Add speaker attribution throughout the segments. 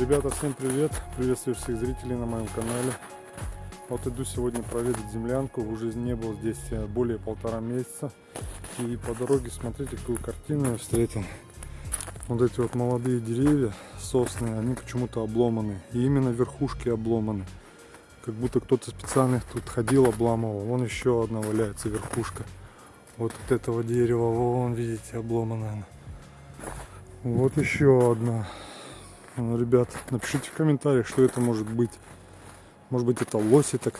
Speaker 1: Ребята, всем привет! Приветствую всех зрителей на моем канале. Вот иду сегодня проведать землянку. Уже не был здесь э, более полтора месяца. И по дороге, смотрите, какую картину я встретил. Вот эти вот молодые деревья, сосны, они почему-то обломаны. И именно верхушки обломаны. Как будто кто-то специально тут ходил, обламывал. Вон еще одна валяется верхушка. Вот от этого дерева, вон, видите, обломана она. Вот еще одна. Ну, ребят, напишите в комментариях, что это может быть. Может быть это лоси так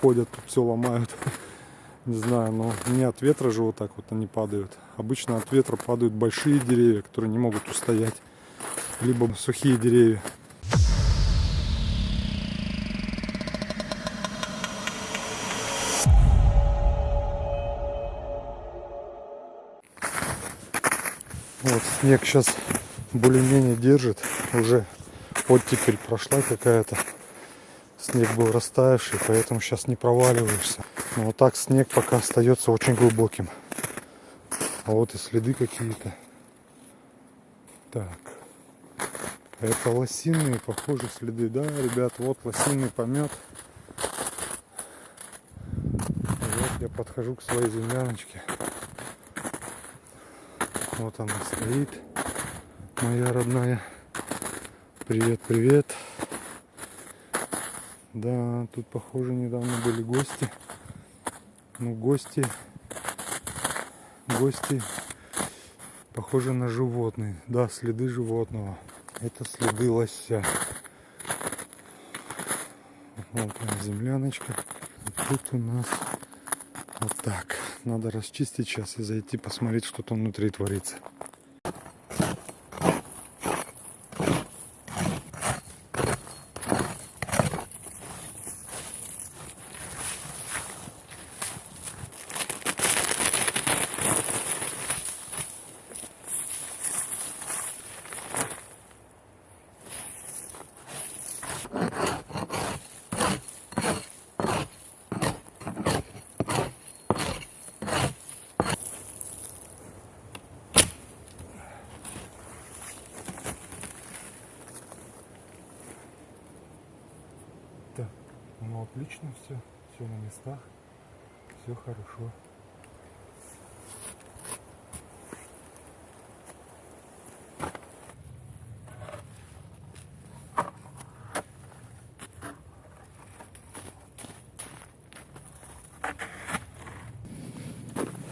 Speaker 1: ходят, тут все ломают. Не знаю, но не от ветра же вот так вот они падают. Обычно от ветра падают большие деревья, которые не могут устоять. Либо сухие деревья. Вот снег сейчас более-менее держит. Уже оттепель прошла какая-то. Снег был растаявший, поэтому сейчас не проваливаешься. Но вот так снег пока остается очень глубоким. А вот и следы какие-то. Так. Это лосиные, похоже, следы. Да, ребят, вот лосиный помет. Вот я подхожу к своей земляночке. Вот она стоит моя родная. Привет, привет. Да, тут, похоже, недавно были гости. Ну, гости, гости, похоже на животные. Да, следы животного. Это следы лося. Вот она, земляночка. И тут у нас вот так. Надо расчистить сейчас и зайти посмотреть, что там внутри творится. Так, ну отлично все, все на местах, все хорошо.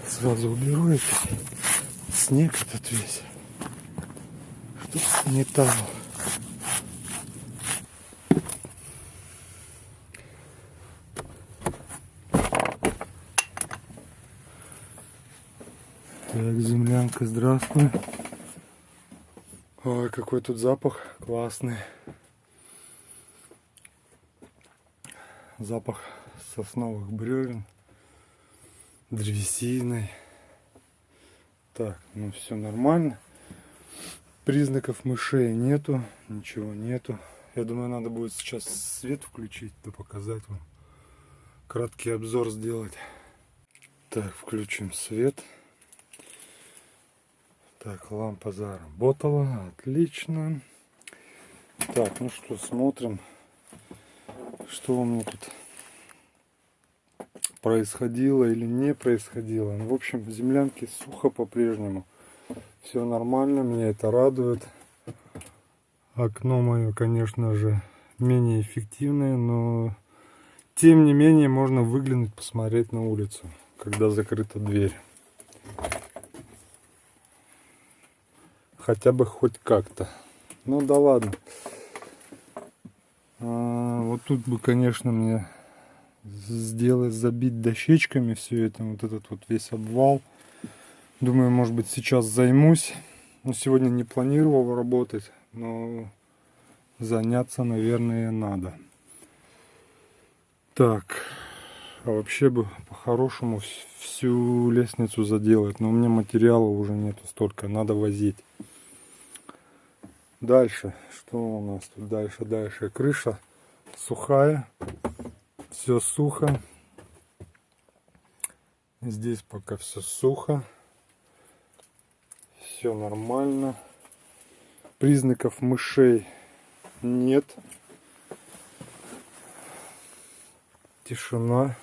Speaker 1: Сразу уберу это снег этот весь, чтобы не таял. Так, землянка, здравствуй. Ой, какой тут запах классный. Запах сосновых бревен, древесиной. Так, ну все нормально. Признаков мышей нету, ничего нету. Я думаю, надо будет сейчас свет включить, да показать вам. Краткий обзор сделать. Так, включим свет. Так, лампа заработала. Отлично. Так, ну что, смотрим, что у меня тут происходило или не происходило. Ну, в общем, в землянке сухо по-прежнему. Все нормально, меня это радует. Окно мое, конечно же, менее эффективное, но тем не менее можно выглянуть, посмотреть на улицу, когда закрыта дверь. Хотя бы хоть как-то. Ну да ладно. А, вот тут бы, конечно, мне сделать, забить дощечками все это, вот этот вот весь обвал. Думаю, может быть, сейчас займусь. Но сегодня не планировал работать, но заняться, наверное, надо. Так, а вообще бы по-хорошему всю лестницу заделать, но у меня материала уже нету столько, надо возить. Дальше, что у нас тут дальше, дальше? Крыша сухая, все сухо. Здесь пока все сухо, все нормально. Признаков мышей нет. Тишина.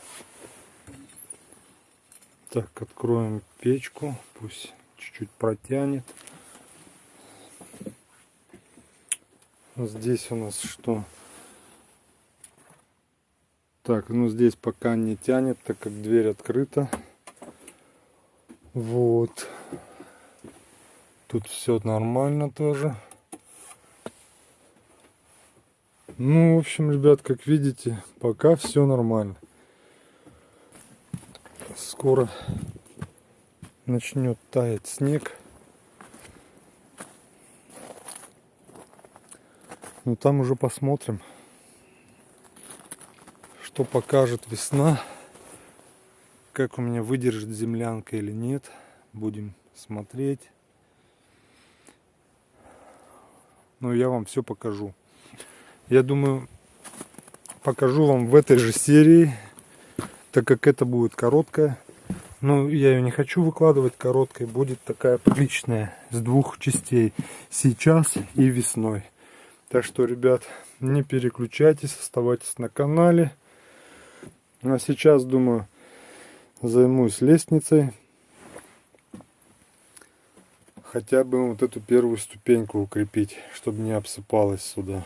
Speaker 1: Так, откроем печку. Пусть чуть-чуть протянет. Здесь у нас что? Так, ну здесь пока не тянет, так как дверь открыта. Вот. Тут все нормально тоже. Ну, в общем, ребят, как видите, пока все нормально. Скоро начнет таять снег. Ну там уже посмотрим, что покажет весна, как у меня выдержит землянка или нет. Будем смотреть. Но я вам все покажу. Я думаю, покажу вам в этой же серии, так как это будет короткая. Но я ее не хочу выкладывать короткой, будет такая приличная, с двух частей. Сейчас и весной. Так что, ребят, не переключайтесь, оставайтесь на канале. А сейчас, думаю, займусь лестницей. Хотя бы вот эту первую ступеньку укрепить, чтобы не обсыпалось сюда.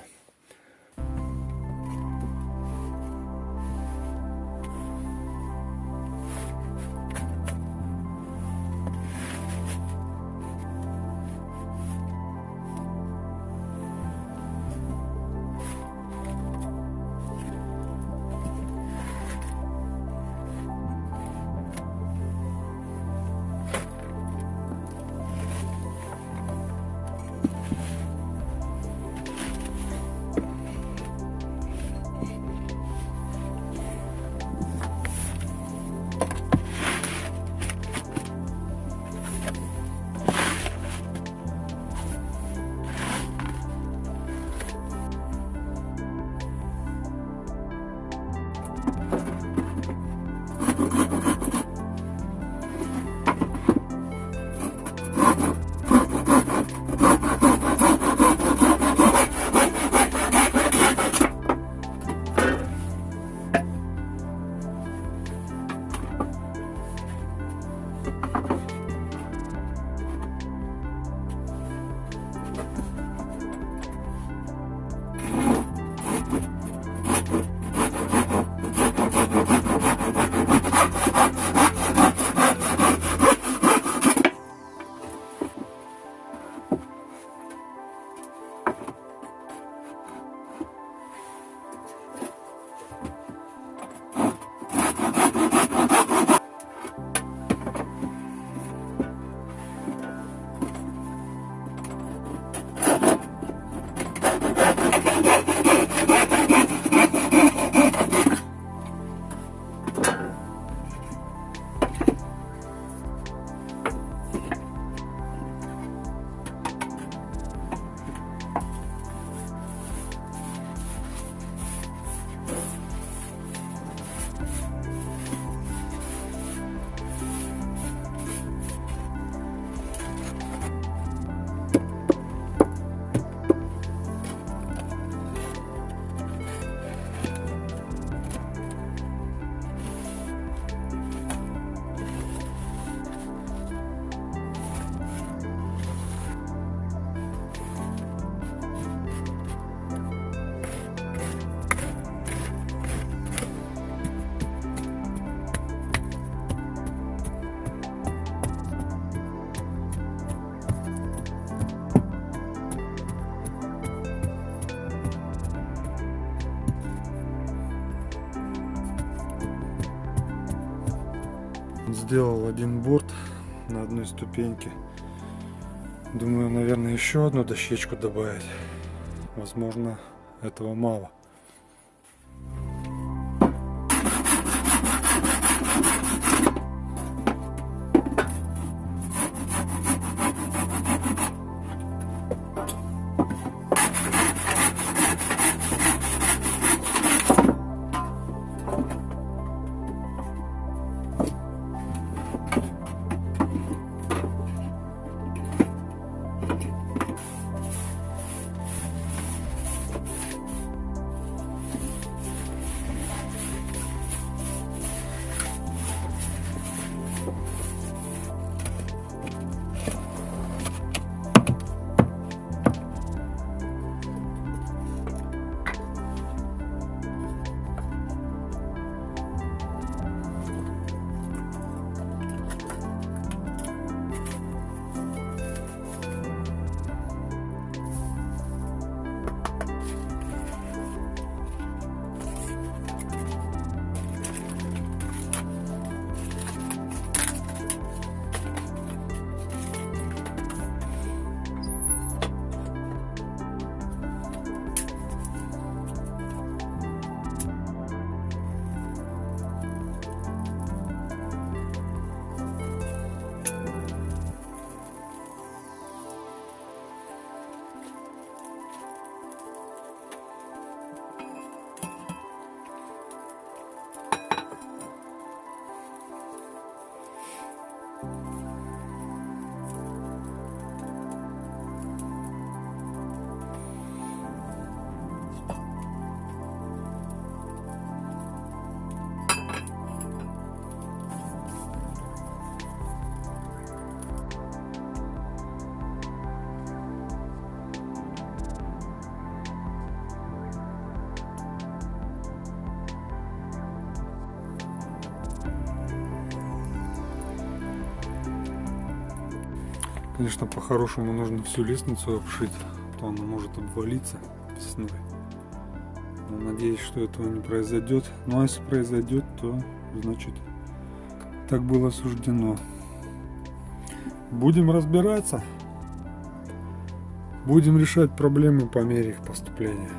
Speaker 1: Сделал один борт на одной ступеньке. Думаю, наверное, еще одну дощечку добавить. Возможно, этого мало. Конечно, по-хорошему нужно всю лестницу обшить, а то она может обвалиться весной. Но надеюсь, что этого не произойдет. Ну а если произойдет, то значит так было суждено. Будем разбираться. Будем решать проблемы по мере их поступления.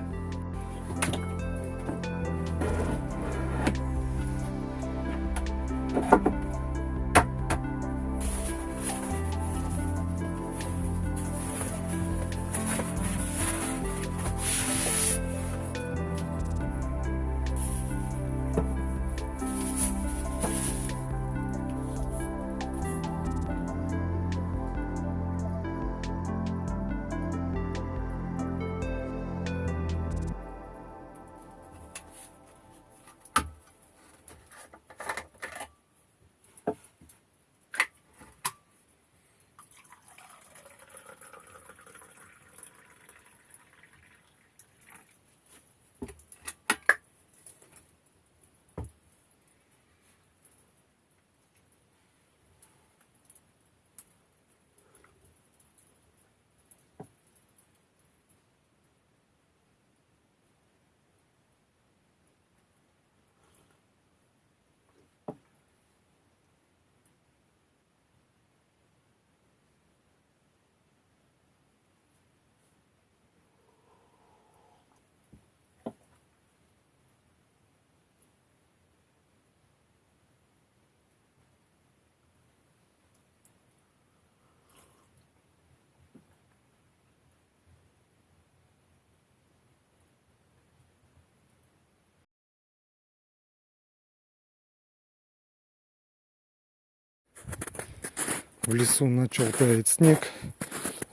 Speaker 1: В лесу начал таять снег.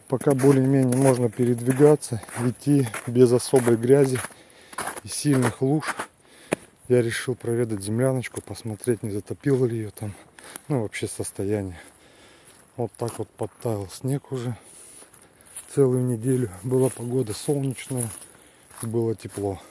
Speaker 1: Пока более-менее можно передвигаться, идти без особой грязи и сильных луж. Я решил проведать земляночку, посмотреть, не затопило ли ее там. Ну, вообще состояние. Вот так вот подтаял снег уже целую неделю. Была погода солнечная, было тепло.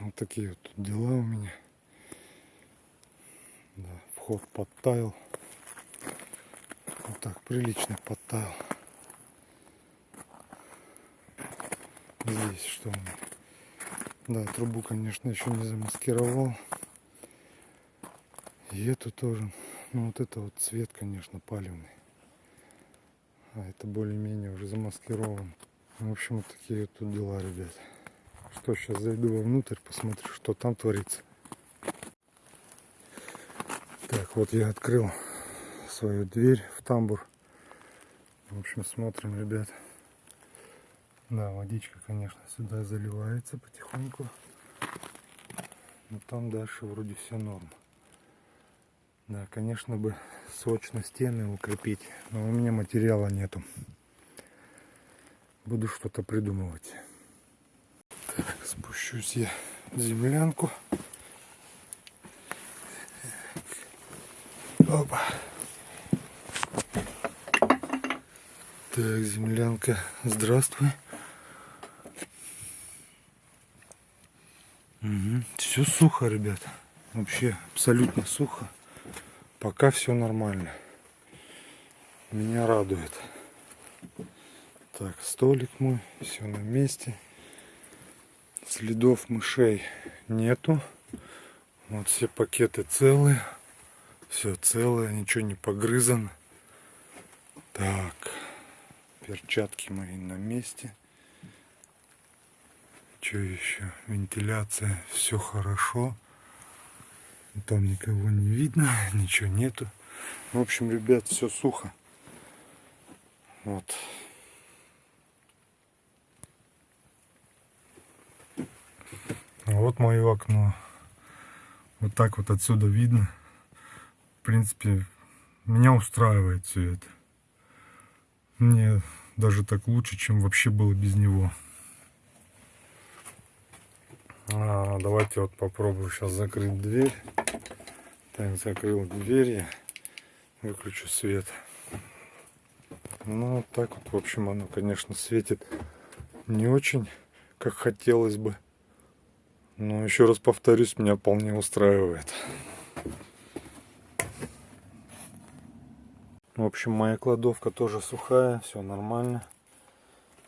Speaker 1: Вот такие вот дела у меня. Да, вход подтаял. Вот так прилично подтаял. Здесь что у меня? Да, трубу, конечно, еще не замаскировал. И эту тоже. Ну вот это вот цвет, конечно, палевный. А это более-менее уже замаскирован. В общем, вот такие вот тут дела, ребят. Что, сейчас зайду вовнутрь, посмотрю, что там творится. Так, вот я открыл свою дверь в тамбур. В общем, смотрим, ребят. Да, водичка, конечно, сюда заливается потихоньку. Но там дальше вроде все норм. Да, конечно бы сочно стены укрепить, но у меня материала нету. Буду что-то придумывать. Спущусь я в землянку. Опа. Так, землянка, здравствуй. Угу. Все сухо, ребята. Вообще абсолютно сухо. Пока все нормально. Меня радует. Так, столик мой, все на месте. Следов мышей нету. Вот все пакеты целые. Все целое, ничего не погрызано. Так, перчатки мои на месте. Что еще? Вентиляция, все хорошо. Там никого не видно, ничего нету. В общем, ребят, все сухо. Вот. Вот мое окно. Вот так вот отсюда видно. В принципе, меня устраивает все это. Мне даже так лучше, чем вообще было без него. А, давайте вот попробую сейчас закрыть дверь. Так, закрыл дверь я. Выключу свет. Ну, вот так вот, в общем, оно, конечно, светит не очень, как хотелось бы. Но еще раз повторюсь, меня вполне устраивает. В общем, моя кладовка тоже сухая, все нормально.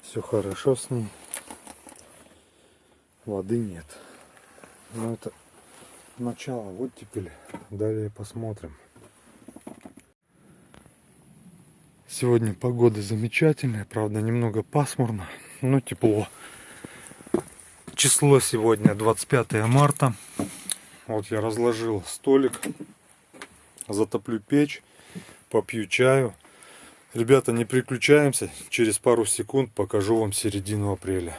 Speaker 1: Все хорошо с ней. Воды нет. Но это начало, вот теперь. Далее посмотрим. Сегодня погода замечательная, правда немного пасмурно, но тепло. Число сегодня 25 марта. Вот я разложил столик, затоплю печь, попью чаю. Ребята, не переключаемся, через пару секунд покажу вам середину апреля.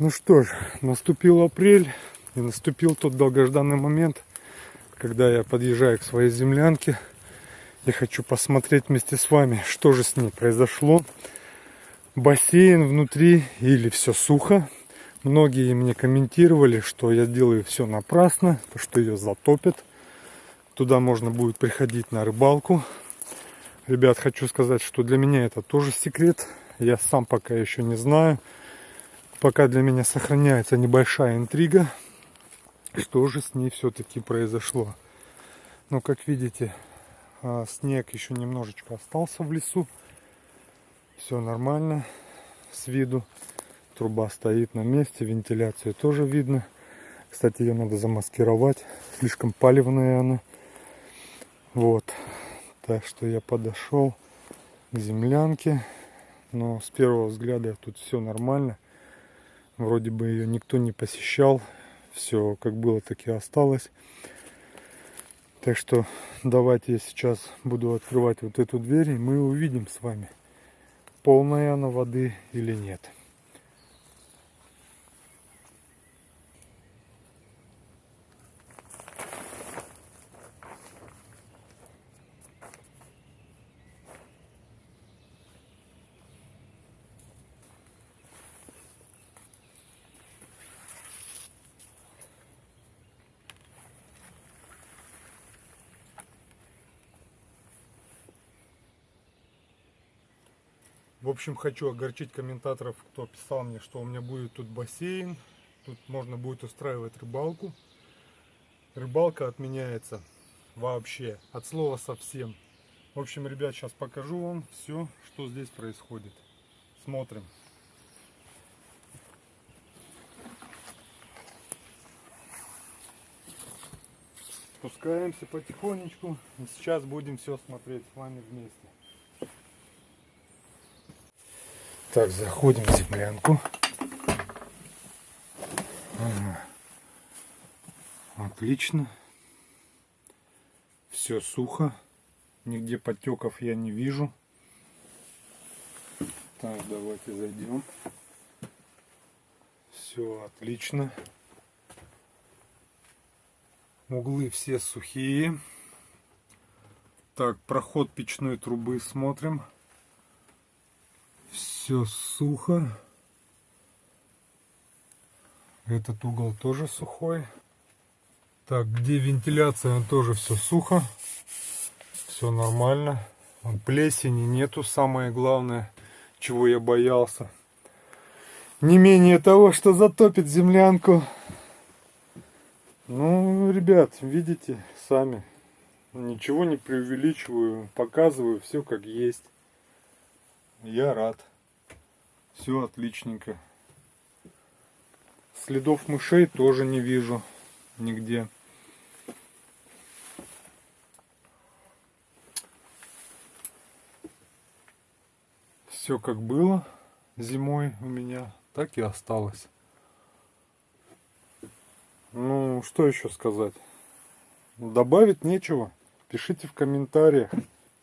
Speaker 1: Ну что ж, наступил апрель и наступил тот долгожданный момент, когда я подъезжаю к своей землянке. Я хочу посмотреть вместе с вами, что же с ней произошло. Бассейн внутри или все сухо. Многие мне комментировали, что я делаю все напрасно, что ее затопят. Туда можно будет приходить на рыбалку. Ребят, хочу сказать, что для меня это тоже секрет. Я сам пока еще не знаю пока для меня сохраняется небольшая интрига, что же с ней все-таки произошло. Но, как видите, а, снег еще немножечко остался в лесу. Все нормально с виду. Труба стоит на месте, вентиляцию тоже видно. Кстати, ее надо замаскировать. Слишком палевная она. Вот. Так что я подошел к землянке. Но с первого взгляда тут все нормально. Вроде бы ее никто не посещал. Все как было, так и осталось. Так что давайте я сейчас буду открывать вот эту дверь, и мы увидим с вами, полная она воды или нет. Общем, хочу огорчить комментаторов, кто писал мне, что у меня будет тут бассейн. Тут можно будет устраивать рыбалку. Рыбалка отменяется вообще, от слова совсем. В общем, ребят, сейчас покажу вам все, что здесь происходит. Смотрим. Спускаемся потихонечку. Сейчас будем все смотреть с вами вместе. Так, заходим в землянку. Ага. Отлично. Все сухо. Нигде потеков я не вижу. Так, давайте зайдем. Все отлично. Углы все сухие. Так, проход печной трубы смотрим. Все сухо. Этот угол тоже сухой. Так, где вентиляция, тоже все сухо. Все нормально. Плесени нету, самое главное, чего я боялся. Не менее того, что затопит землянку. Ну, ребят, видите сами. Ничего не преувеличиваю, показываю все как есть. Я рад. Все отличненько. Следов мышей тоже не вижу нигде. Все как было зимой у меня, так и осталось. Ну, что еще сказать? Добавить нечего. Пишите в комментариях.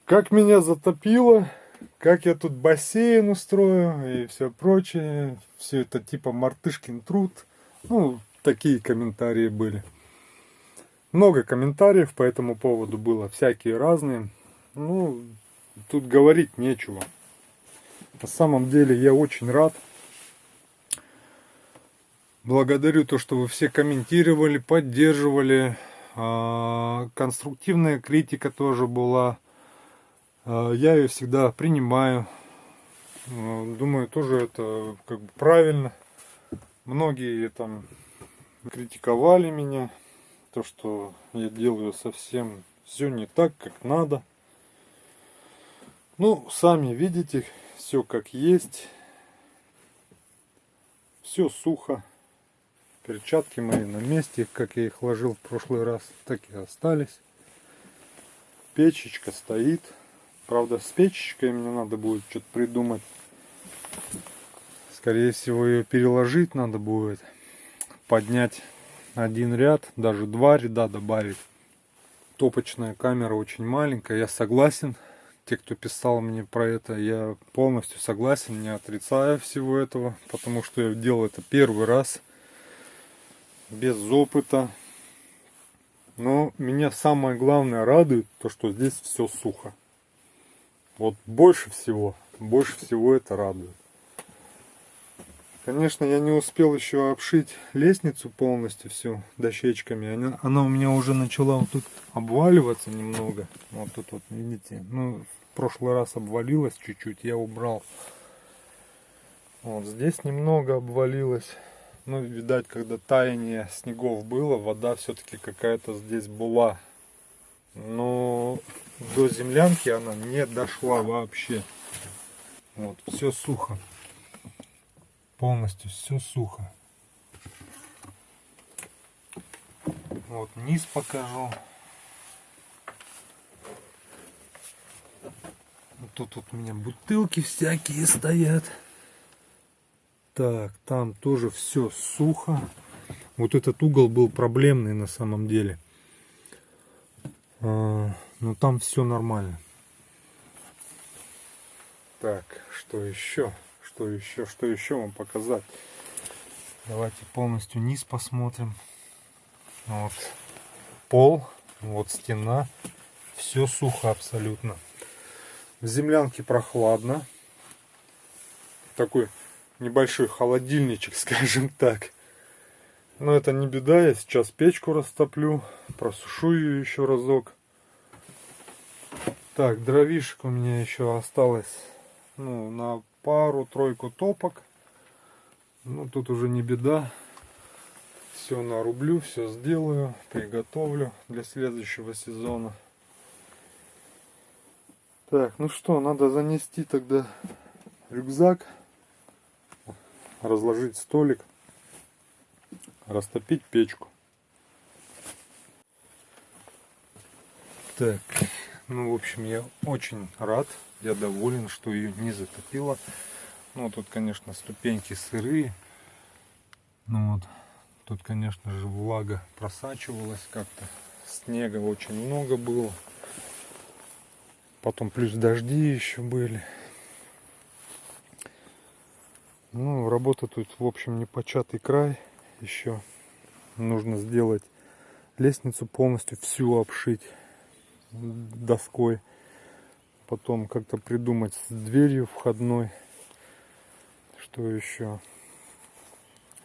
Speaker 1: Как меня затопило, как я тут бассейн устрою и все прочее. Все это типа мартышкин труд. Ну, такие комментарии были. Много комментариев по этому поводу было, всякие разные. Ну, тут говорить нечего. На самом деле я очень рад. Благодарю то, что вы все комментировали, поддерживали. А, конструктивная критика тоже была. А, я ее всегда принимаю. А, думаю, тоже это как бы правильно. Многие там критиковали меня, то, что я делаю совсем все не так, как надо. Ну, сами видите, все как есть. Все сухо. Перчатки мои на месте, как я их ложил в прошлый раз, так и остались. Печечка стоит. Правда, с печечкой мне надо будет что-то придумать. Скорее всего, ее переложить надо будет поднять один ряд, даже два ряда добавить. Топочная камера очень маленькая, я согласен. Те, кто писал мне про это, я полностью согласен, не отрицаю всего этого, потому что я делал это первый раз, без опыта. Но меня самое главное радует, то что здесь все сухо. Вот больше всего, больше всего это радует. Конечно, я не успел еще обшить лестницу полностью всю дощечками. Она, она у меня уже начала вот тут обваливаться немного. Вот тут вот, видите. Ну, в прошлый раз обвалилась чуть-чуть, я убрал. Вот здесь немного обвалилось. Ну, видать, когда таяние снегов было, вода все-таки какая-то здесь была. Но до землянки она не дошла вообще. Вот, все сухо полностью все сухо. Вот низ покажу. Тут вот у меня бутылки всякие стоят. Так, там тоже все сухо. Вот этот угол был проблемный на самом деле. Но там все нормально. Так, что еще? что еще, что еще вам показать. Давайте полностью низ посмотрим. Вот пол, вот стена, все сухо абсолютно. В землянке прохладно. Такой небольшой холодильничек, скажем так. Но это не беда, я сейчас печку растоплю, просушу ее еще разок. Так, дровишек у меня еще осталось ну, на пару-тройку топок. Ну, тут уже не беда. Все нарублю, все сделаю, приготовлю для следующего сезона. Так, ну что, надо занести тогда рюкзак, разложить столик, растопить печку. Так, ну, в общем, я очень рад я доволен, что ее не затопило. Ну, тут, конечно, ступеньки сырые. Ну вот, тут, конечно же, влага просачивалась как-то. Снега очень много было. Потом плюс дожди еще были. Ну, работа тут, в общем, не початый край еще. Нужно сделать лестницу полностью всю обшить доской. Потом как-то придумать с дверью входной. Что еще?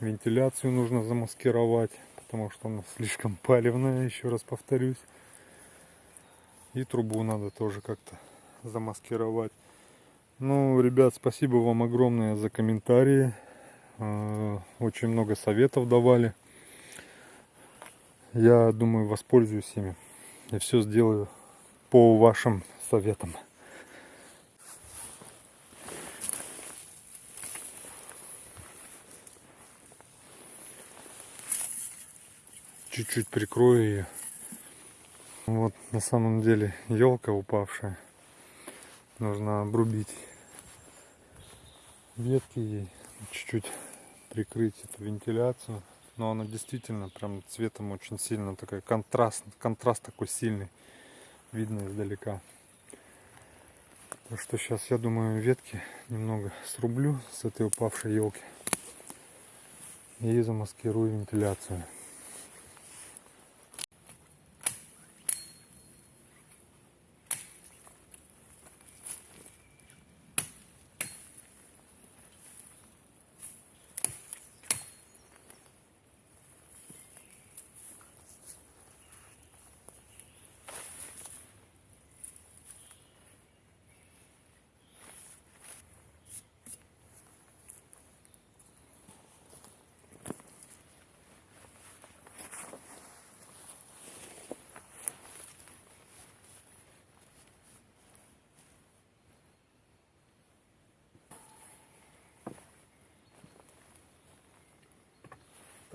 Speaker 1: Вентиляцию нужно замаскировать, потому что она слишком палевная, еще раз повторюсь. И трубу надо тоже как-то замаскировать. Ну, ребят, спасибо вам огромное за комментарии. Э, очень много советов давали. Я думаю, воспользуюсь ими. И все сделаю по вашим советам. Чуть-чуть прикрою ее. Вот на самом деле елка упавшая. Нужно обрубить ветки ей, чуть-чуть прикрыть эту вентиляцию. Но она действительно прям цветом очень сильно такая контраст, контраст такой сильный. Видно издалека. Так что сейчас я думаю ветки немного срублю с этой упавшей елки и замаскирую вентиляцию.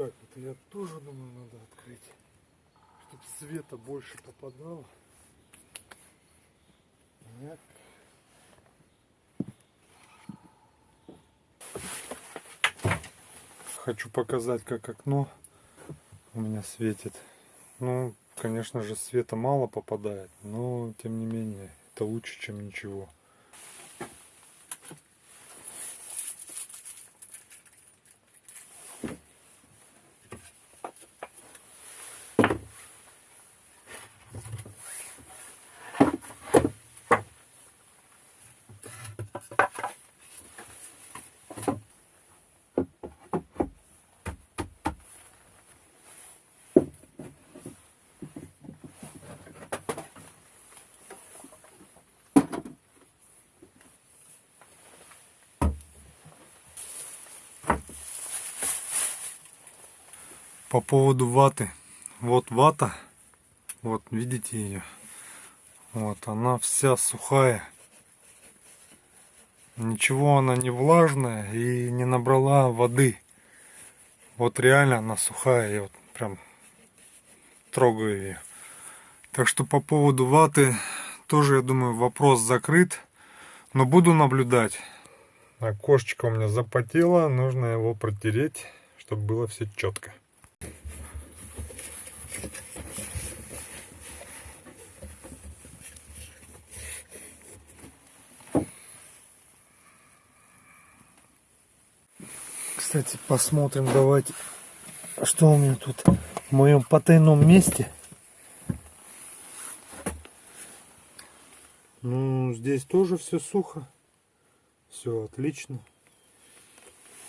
Speaker 1: Так, это я тоже думаю надо открыть, чтобы света больше попадало. Так. Хочу показать, как окно у меня светит. Ну, конечно же, света мало попадает, но тем не менее, это лучше, чем ничего. По поводу ваты. Вот вата. Вот видите ее. Вот она вся сухая. Ничего она не влажная и не набрала воды. Вот реально она сухая. Я вот прям трогаю ее. Так что по поводу ваты тоже, я думаю, вопрос закрыт. Но буду наблюдать. Окошечко у меня запотело. Нужно его протереть, чтобы было все четко. Кстати, посмотрим, давайте, что у меня тут в моем потайном месте. Ну, здесь тоже все сухо. Все отлично.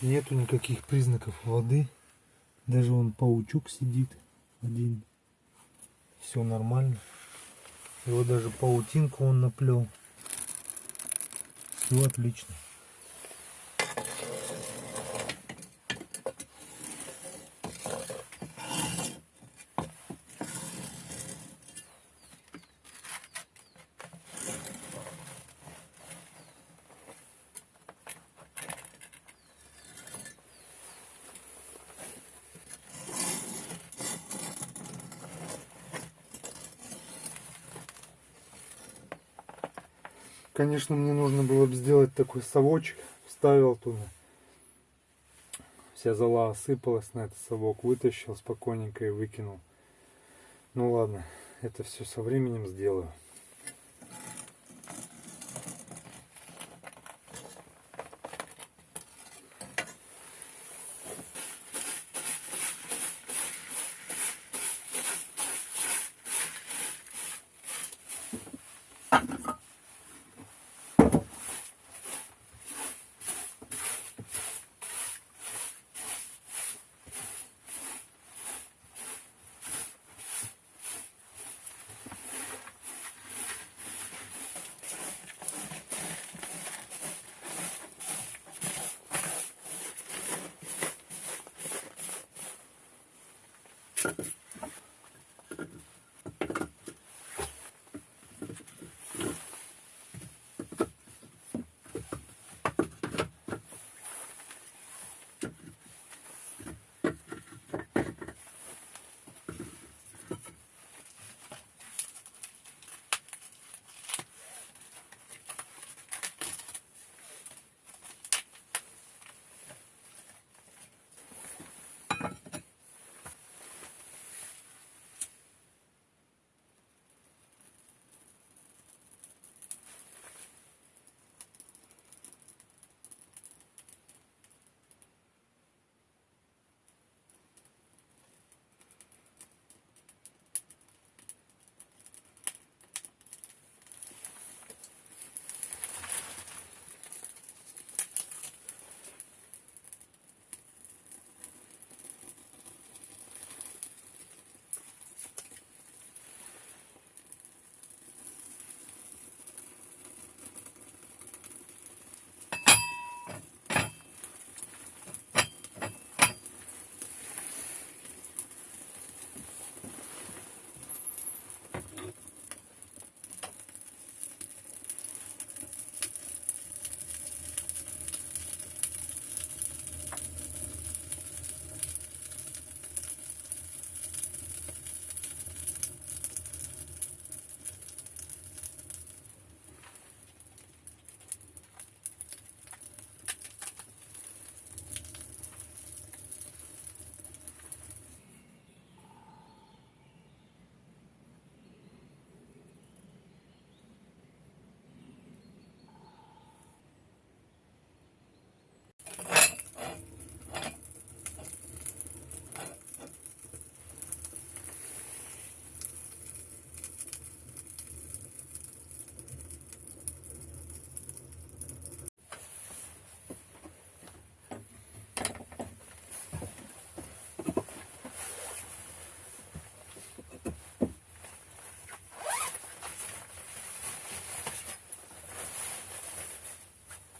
Speaker 1: Нету никаких признаков воды. Даже вон паучок сидит один. Все нормально. Его даже паутинку он наплел. Все отлично. Конечно, мне нужно было бы сделать такой совочек. Вставил туда. Вся зола осыпалась на этот совок. Вытащил спокойненько и выкинул. Ну ладно, это все со временем сделаю.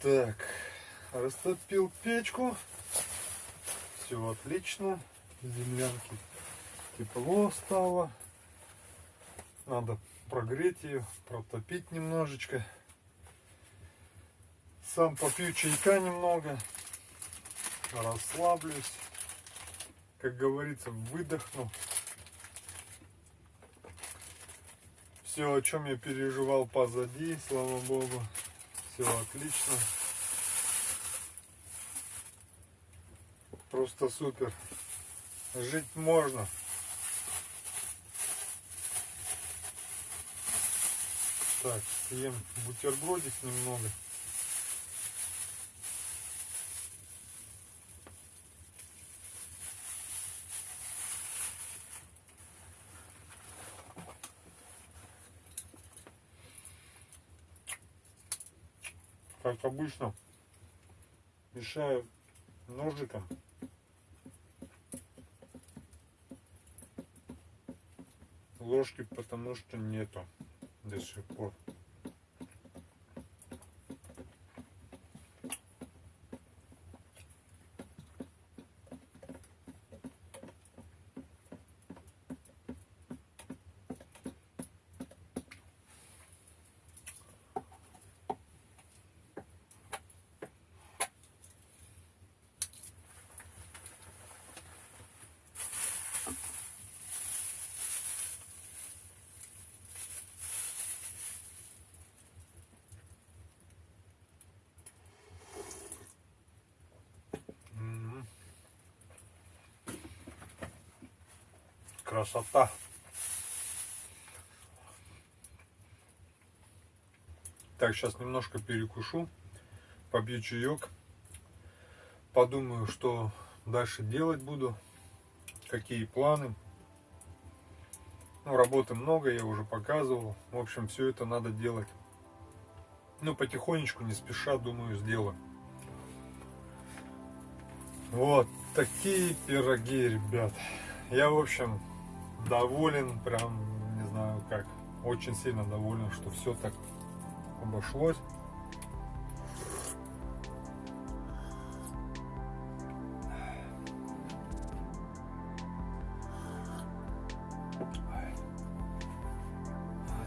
Speaker 1: Так, растопил печку. Все отлично. Землянки тепло стало. Надо прогреть ее, протопить немножечко. Сам попью чайка немного. Расслаблюсь. Как говорится, выдохну. Все, о чем я переживал позади, слава богу. Все отлично. Просто супер. Жить можно. Так, съем бутербродик немного. Обычно, мешаю ножиком. Ложки потому что нету до сих пор. Красота. Так, сейчас немножко перекушу, побью чаек, подумаю, что дальше делать буду, какие планы. Ну, работы много, я уже показывал. В общем, все это надо делать. Ну, потихонечку, не спеша, думаю, сделаю. Вот такие пироги, ребят. Я, в общем, доволен, прям, не знаю как, очень сильно доволен, что все так обошлось.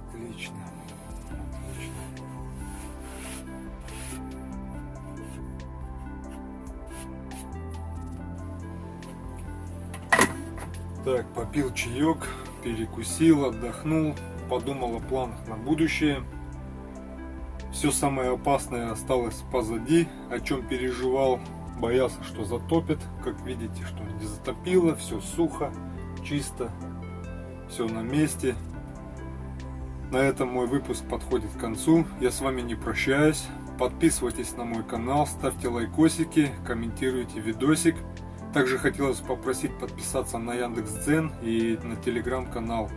Speaker 1: Отлично. Так, попил чаек, перекусил, отдохнул, подумал о планах на будущее. Все самое опасное осталось позади, о чем переживал. Боялся, что затопит. Как видите, что не затопило, все сухо, чисто, все на месте. На этом мой выпуск подходит к концу. Я с вами не прощаюсь. Подписывайтесь на мой канал, ставьте лайкосики, комментируйте видосик. Также хотелось попросить подписаться на Яндекс.Дзен и на телеграм-канал.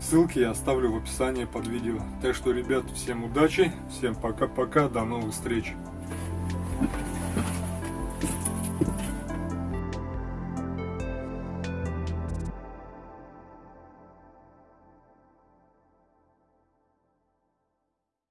Speaker 1: Ссылки я оставлю в описании под видео. Так что, ребят, всем удачи, всем пока-пока, до новых встреч.